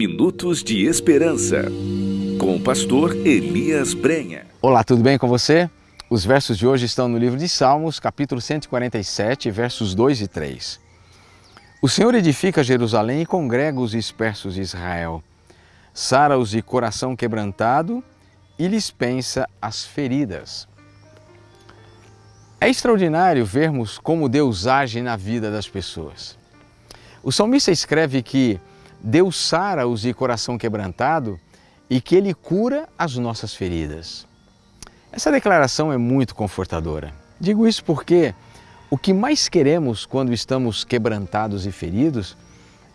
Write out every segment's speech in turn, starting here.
Minutos de Esperança, com o pastor Elias Brenha. Olá, tudo bem com você? Os versos de hoje estão no livro de Salmos, capítulo 147, versos 2 e 3. O Senhor edifica Jerusalém e congrega os dispersos de Israel. Sara-os de coração quebrantado e lhes pensa as feridas. É extraordinário vermos como Deus age na vida das pessoas. O salmista escreve que Deus sara-os de coração quebrantado e que Ele cura as nossas feridas. Essa declaração é muito confortadora. Digo isso porque o que mais queremos quando estamos quebrantados e feridos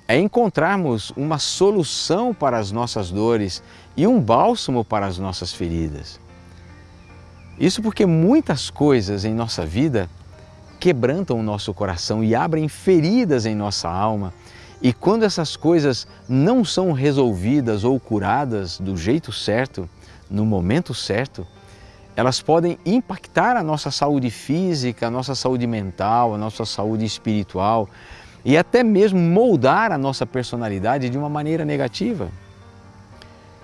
é encontrarmos uma solução para as nossas dores e um bálsamo para as nossas feridas. Isso porque muitas coisas em nossa vida quebrantam o nosso coração e abrem feridas em nossa alma e quando essas coisas não são resolvidas ou curadas do jeito certo, no momento certo, elas podem impactar a nossa saúde física, a nossa saúde mental, a nossa saúde espiritual e até mesmo moldar a nossa personalidade de uma maneira negativa.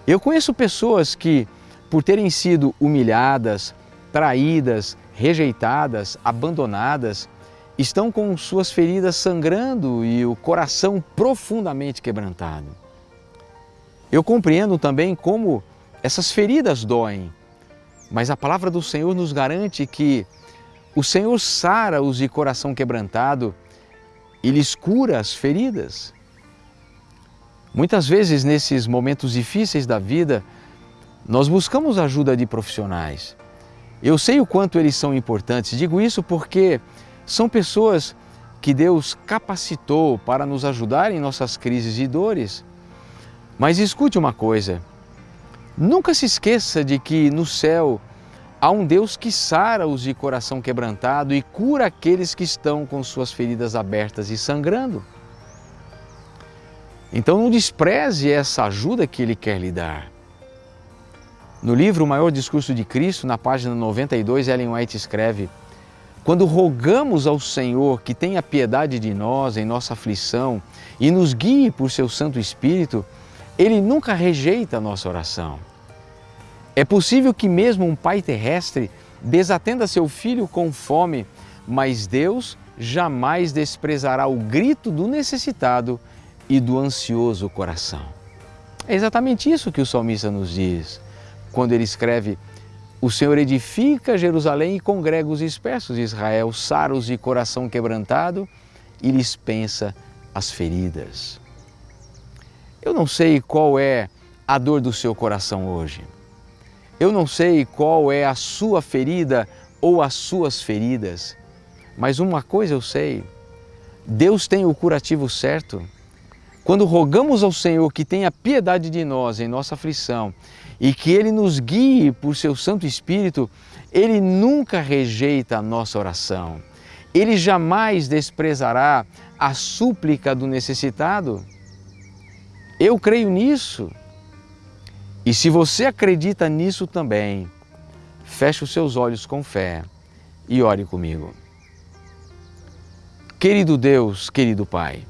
Eu conheço pessoas que, por terem sido humilhadas, traídas, rejeitadas, abandonadas, estão com suas feridas sangrando e o coração profundamente quebrantado. Eu compreendo também como essas feridas doem, mas a palavra do Senhor nos garante que o Senhor sara os de coração quebrantado e lhes cura as feridas. Muitas vezes, nesses momentos difíceis da vida, nós buscamos ajuda de profissionais. Eu sei o quanto eles são importantes, digo isso porque são pessoas que Deus capacitou para nos ajudar em nossas crises e dores. Mas escute uma coisa, nunca se esqueça de que no céu há um Deus que sara os de coração quebrantado e cura aqueles que estão com suas feridas abertas e sangrando. Então não despreze essa ajuda que Ele quer lhe dar. No livro O Maior Discurso de Cristo, na página 92, Ellen White escreve quando rogamos ao Senhor que tenha piedade de nós em nossa aflição e nos guie por seu Santo Espírito, Ele nunca rejeita a nossa oração. É possível que mesmo um pai terrestre desatenda seu filho com fome, mas Deus jamais desprezará o grito do necessitado e do ansioso coração. É exatamente isso que o salmista nos diz quando ele escreve o Senhor edifica Jerusalém e congrega os dispersos de Israel, saros de coração quebrantado e lhes pensa as feridas. Eu não sei qual é a dor do seu coração hoje. Eu não sei qual é a sua ferida ou as suas feridas, mas uma coisa eu sei, Deus tem o curativo certo. Quando rogamos ao Senhor que tenha piedade de nós em nossa aflição e que Ele nos guie por seu Santo Espírito, Ele nunca rejeita a nossa oração. Ele jamais desprezará a súplica do necessitado. Eu creio nisso. E se você acredita nisso também, feche os seus olhos com fé e ore comigo. Querido Deus, querido Pai,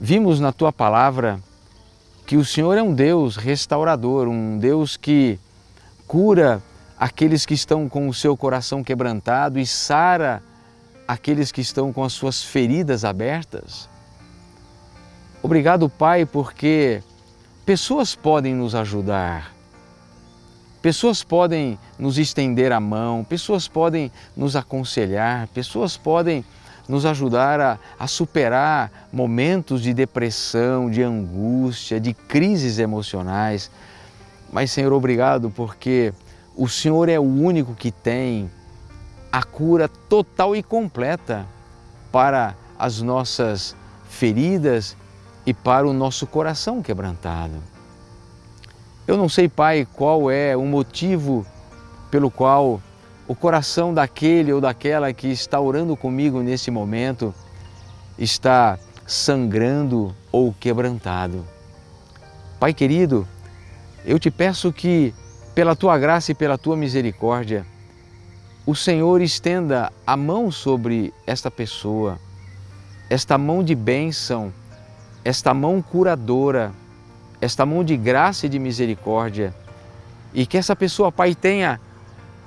vimos na Tua Palavra que o Senhor é um Deus restaurador, um Deus que cura aqueles que estão com o seu coração quebrantado e sara aqueles que estão com as suas feridas abertas. Obrigado, Pai, porque pessoas podem nos ajudar, pessoas podem nos estender a mão, pessoas podem nos aconselhar, pessoas podem nos ajudar a, a superar momentos de depressão, de angústia, de crises emocionais. Mas, Senhor, obrigado porque o Senhor é o único que tem a cura total e completa para as nossas feridas e para o nosso coração quebrantado. Eu não sei, Pai, qual é o motivo pelo qual o coração daquele ou daquela que está orando comigo nesse momento está sangrando ou quebrantado. Pai querido, eu te peço que, pela tua graça e pela tua misericórdia, o Senhor estenda a mão sobre esta pessoa, esta mão de bênção, esta mão curadora, esta mão de graça e de misericórdia, e que essa pessoa, Pai, tenha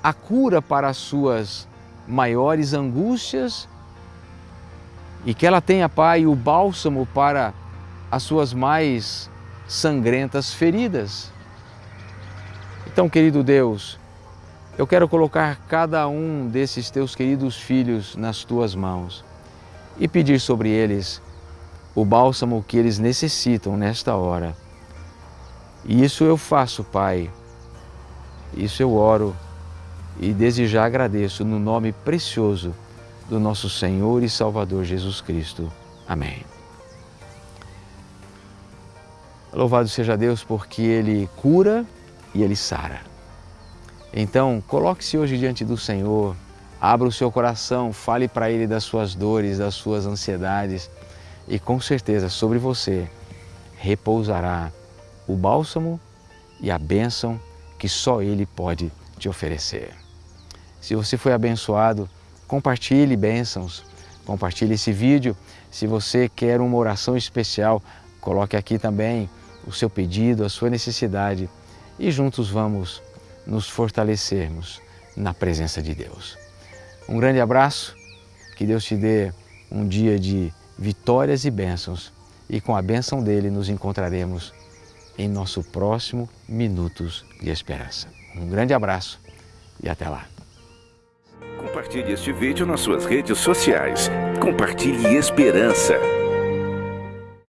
a cura para as suas maiores angústias e que ela tenha, Pai, o bálsamo para as suas mais sangrentas feridas. Então, querido Deus, eu quero colocar cada um desses teus queridos filhos nas tuas mãos e pedir sobre eles o bálsamo que eles necessitam nesta hora. E isso eu faço, Pai. Isso eu oro e desde já agradeço no nome precioso do nosso Senhor e Salvador Jesus Cristo. Amém. Louvado seja Deus porque Ele cura e Ele sara. Então, coloque-se hoje diante do Senhor, abra o seu coração, fale para Ele das suas dores, das suas ansiedades e com certeza sobre você repousará o bálsamo e a bênção que só Ele pode te oferecer. Se você foi abençoado, compartilhe bênçãos, compartilhe esse vídeo. Se você quer uma oração especial, coloque aqui também o seu pedido, a sua necessidade e juntos vamos nos fortalecermos na presença de Deus. Um grande abraço, que Deus te dê um dia de vitórias e bênçãos e com a bênção dele nos encontraremos em nosso próximo Minutos de Esperança. Um grande abraço e até lá. Compartilhe este vídeo nas suas redes sociais. Compartilhe esperança.